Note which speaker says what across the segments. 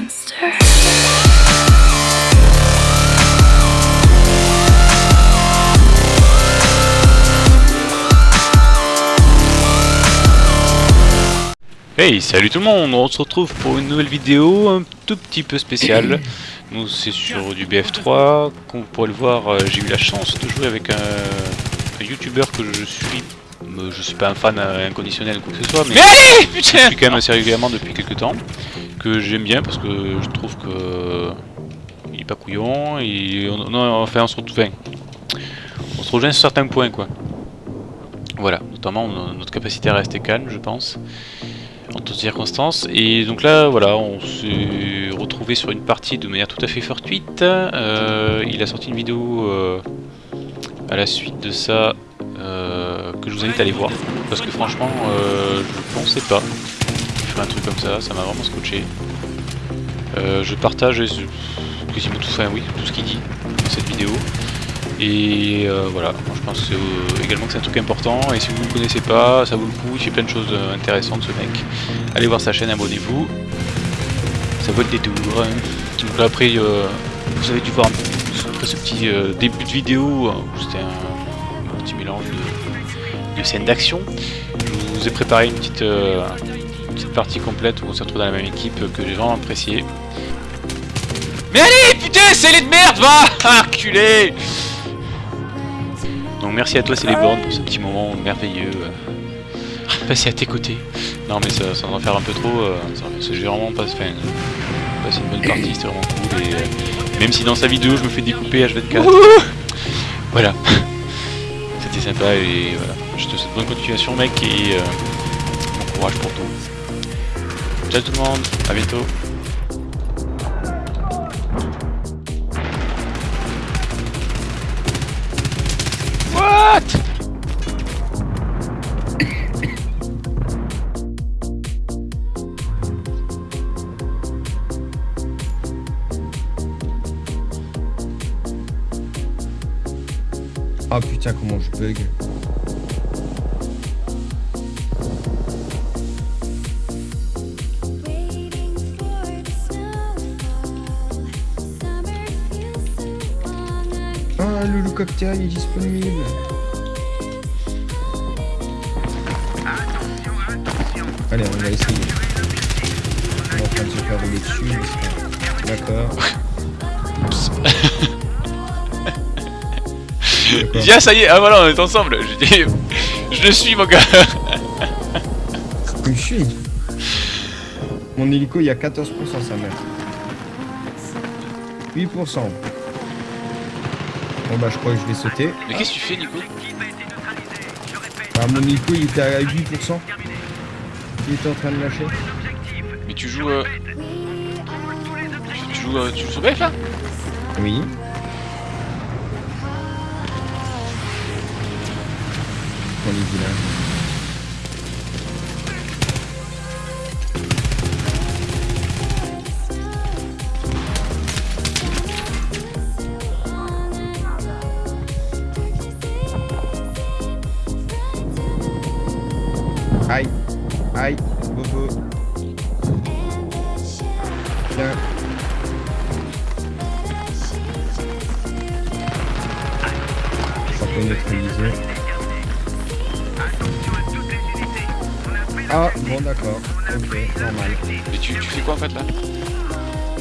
Speaker 1: monster.
Speaker 2: Hey, salut tout le monde, on se retrouve pour une nouvelle vidéo un tout petit peu spéciale. Nous c'est sur du BF3, comme vous pourrez le voir, euh, j'ai eu la chance de jouer avec un, un youtubeur que je suis. euh, Je suis pas un fan inconditionnel ou quoi que ce soit, mais,
Speaker 3: allez
Speaker 2: je suis quand même assez régulièrement depuis quelques temps. Que j'aime bien parce que je trouve que il est pas couillon, et on, non, on se retrouve, on se rejoint sur certains points quoi. Voilà, notamment notre capacité à rester calme je pense en toutes circonstances. Et donc là, voilà, on s'est retrouvé sur une partie de manière tout à fait fortuite. Euh, il a sorti une vidéo euh, à la suite de ça euh, que je vous invite à aller voir. Parce que franchement, euh, je pensais pas un truc comme ça, ça m'a vraiment scotché. Euh, je partage quasiment tout, enfin oui, tout ce qu'il dit dans cette vidéo. Et euh, voilà, moi je pense euh, également que c'est un truc important et si vous ne le connaissez pas, ça vaut le coup, il fait plein de choses intéressantes ce mec. Allez voir sa chaîne, abonnez-vous. Ça vaut le détour. hein. Donc après, vous avez dû voir après ce petit début de vidéo où c'était un, petit mélange de, de scènes d'action. Je vous ai préparé une petite, petite partie complète où on se retrouve dans la même équipe que j'ai vraiment apprécié.
Speaker 3: Mais allez, putain, c'est les de merde, va Ah, Enculé
Speaker 2: Donc merci à toi Céléborn pour ce petit moment merveilleux euh, passé à tes côtés. Non mais ça, va en faire un peu trop, euh, ça- parce que j'ai vraiment pas, enfin, passé une bonne partie, c'était vraiment cool et euh, même si dans sa vidéo je me fais découper H24, voilà, c'était sympa et voilà, je te souhaite bonne continuation mec et euh, bon courage pour tout. Ciao tout le monde, à bientôt. What?
Speaker 4: Ah putain comment je bug. Ah le loup cocktail est disponible. Allez on va essayer. On est en train de se faire rouler dessus. mais c'est pas- D'accord. D'accord.
Speaker 3: Viens, ça y est, ah voilà, on est ensemble. Je le suis, mon gars.
Speaker 4: Je suis Mon hélico il y a 14% sa mère. 8%. Bon bah je crois que je vais sauter.
Speaker 3: Mais qu'est-ce que tu fais, Nico?
Speaker 4: Bah mon hélico il était à 8%. Il était en train de lâcher.
Speaker 3: Mais tu joues. euh, Tu, joues, euh, tu joues sur BF là
Speaker 4: Oui. On est.
Speaker 3: fais quoi en fait là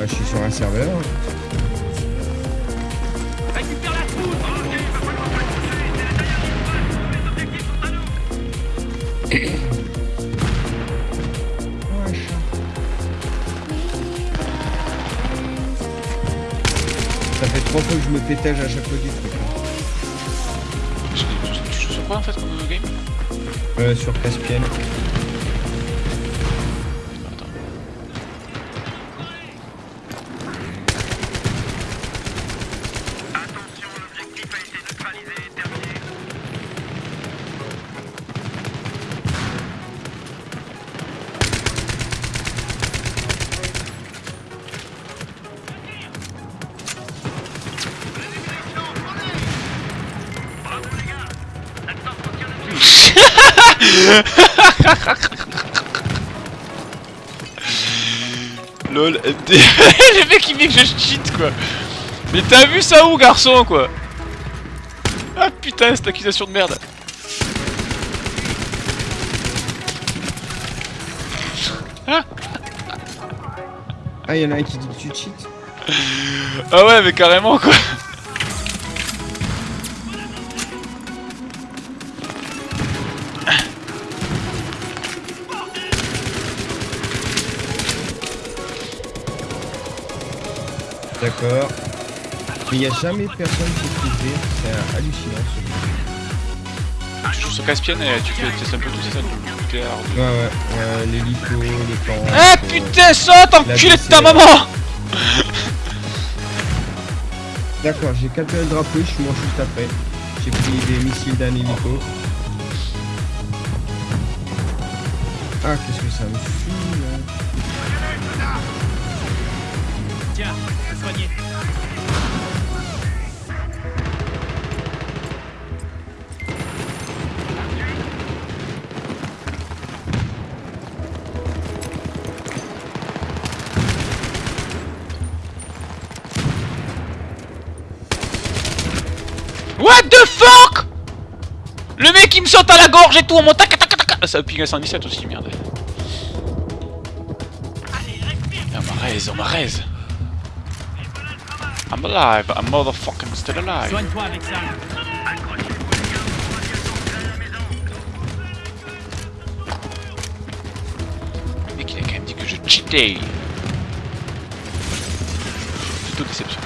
Speaker 4: Ah, je suis sur un serveur. Ça fait trois fois que je me pétage à chaque fois du truc. hein.
Speaker 3: tu, joues sur quoi en fait comme euh, game
Speaker 4: Euh, sur Caspian.
Speaker 3: LOL, MD. Les mecs ils veulent que je cheat quoi. Mais t'as vu ça où garçon quoi? Ah putain cette accusation de merde
Speaker 4: Ah y'en a un qui dit que tu cheats
Speaker 3: Ah ouais mais carrément quoi
Speaker 4: D'accord. Mais il n'y a jamais personne qui est privé. C'est hallucinant ce jeu.
Speaker 3: Tu joues sur Caspian et tu fais testes un peu tout ça du nucléaire.
Speaker 4: Ouais, ouais. ouais L'hélico, les tanks.
Speaker 3: Ah
Speaker 4: euh,
Speaker 3: putain saute enculé de ta maman
Speaker 4: D'accord, j'ai capturé le drapeau, je suis mort juste après. J'ai pris des missiles d'un hélico.
Speaker 3: What the fuck? Le mec il me saute à la gorge et tout en montant tac tac tac. Ah, Ça ping à 117 aussi merde. Ah, on m'a raise, on m'a raise. I'm alive, I'm motherfucking still alive.
Speaker 5: Soigne-toi avec ça.
Speaker 3: Le mec il a quand même dit que je cheatais. Plutôt déception.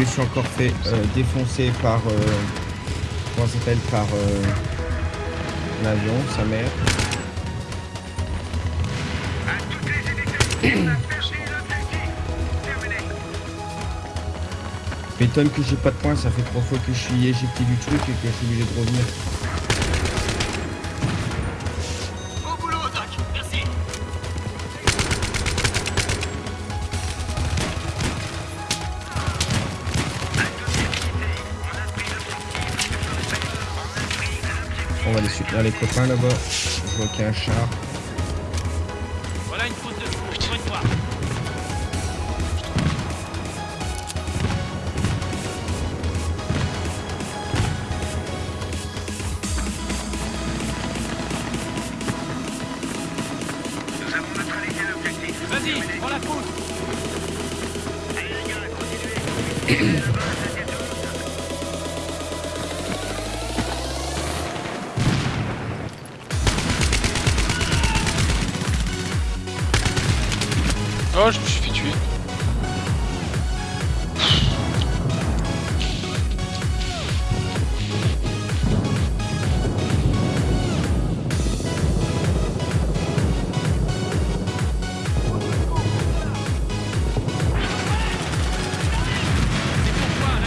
Speaker 4: Je suis encore fait euh, défoncer par. Euh, comment s'appelle Par. Euh, L'avion, sa mère. M'étonne que j'ai pas de points, ça fait trois fois que je suis éjecté du truc et que je suis obligé de revenir. On va aller soutenir les copains là-bas. Je vois qu'il y a un char.
Speaker 3: Oh, je me suis fait tuer.
Speaker 5: C'est pourquoi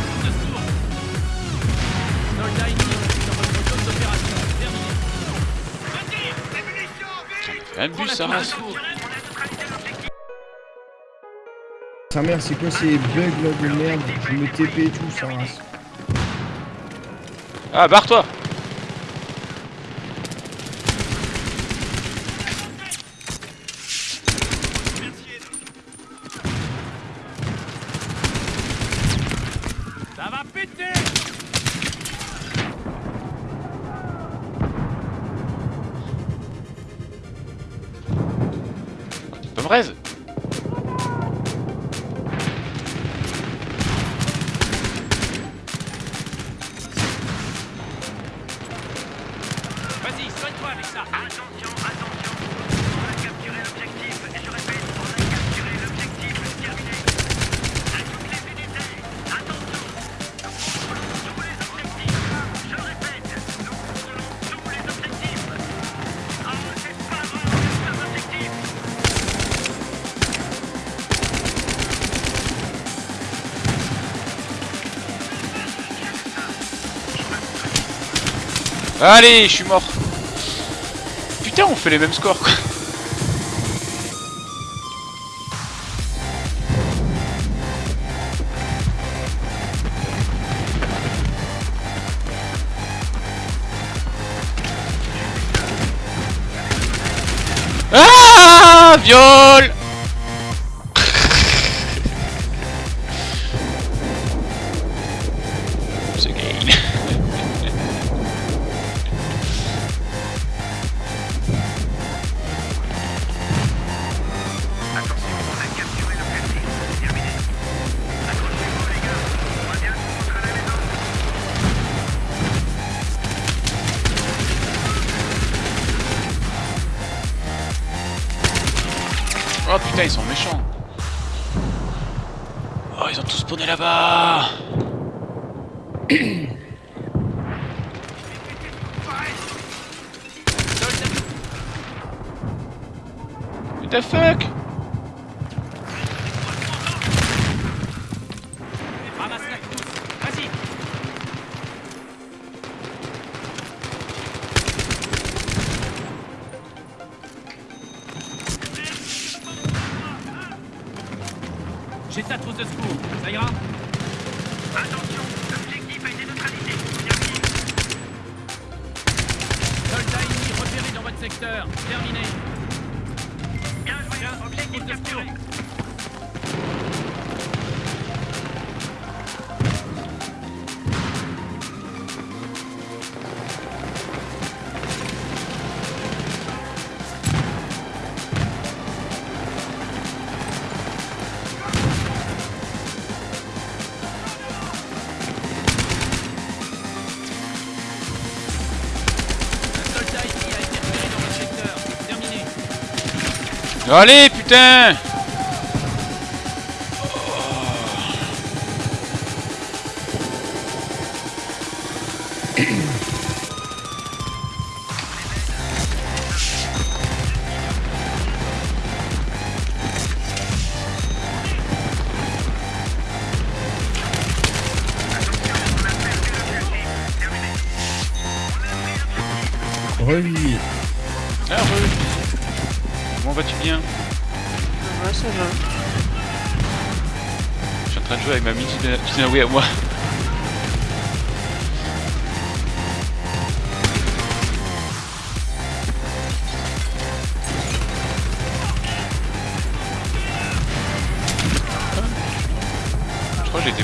Speaker 5: la course
Speaker 4: Sa mère, c'est quoi ces bugs là de merde. Je me TP et tout, ça race.
Speaker 3: Ah, barre-toi.
Speaker 5: Ça va péter.
Speaker 3: Tu peux me raise Allez, je suis mort. Putain, on fait les mêmes scores quoi. Ah Viol Oh putain, ils sont méchants. Oh, ils ont tous spawné là-bas. What the fuck?
Speaker 5: J'ai ta trousse de secours. Ça ira Attention, l'objectif a été neutralisé. Soldats ennemis repérés dans votre secteur. Terminé. Bien joué, objectif capturé.
Speaker 3: Allez, putain. Vas-tu bien
Speaker 6: Ouais, ça va.
Speaker 3: Je suis en train de jouer avec ma mini à moi. Je crois que j'ai été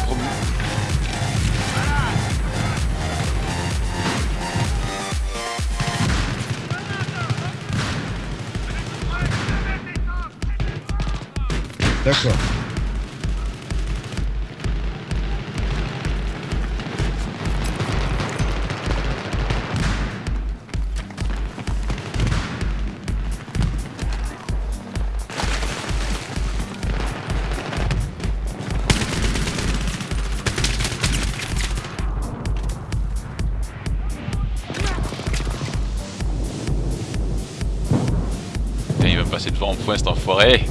Speaker 3: Passer devant en point cet enfoiré.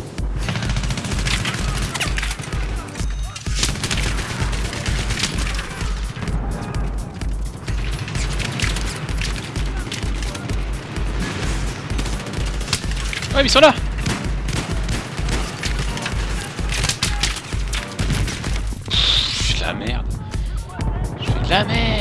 Speaker 3: Ouais, ils sont là Je fais de la merde. Je fais de la merde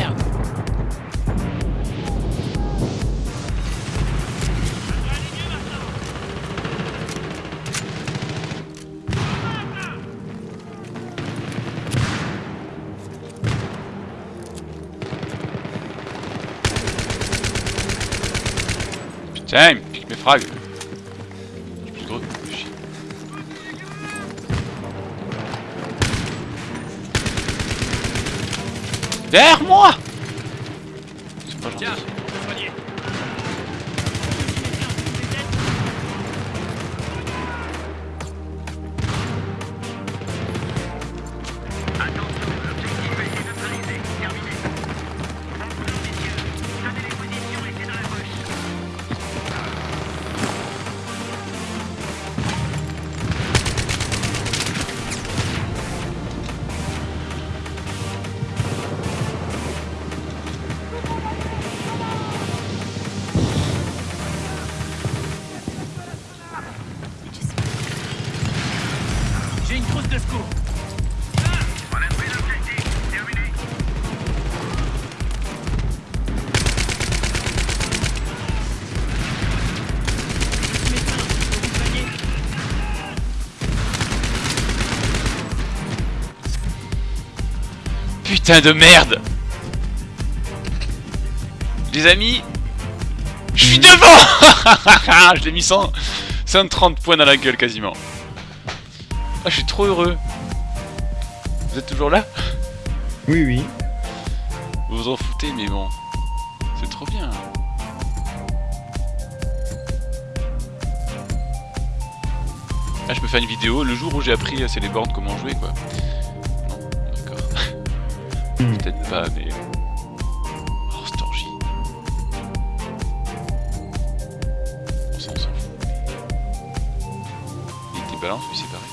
Speaker 3: Putain, il me pique mes frags. J'ai plus de gros. Chier. Derrière moi C'est pas gentil. Putain de merde Les amis Je suis devant Je l'ai mis 100 130 points dans la gueule quasiment. Ah, je suis trop heureux. Vous êtes toujours là?
Speaker 4: Oui, oui.
Speaker 3: Vous vous en foutez, mais bon. C'est trop bien. Ah, je peux faire une vidéo le jour où j'ai appris à Celeborn comment jouer, quoi. Peut-être pas, mais... Oh, Storgy. On s'en fout. Il était balance, lui, c'est pareil.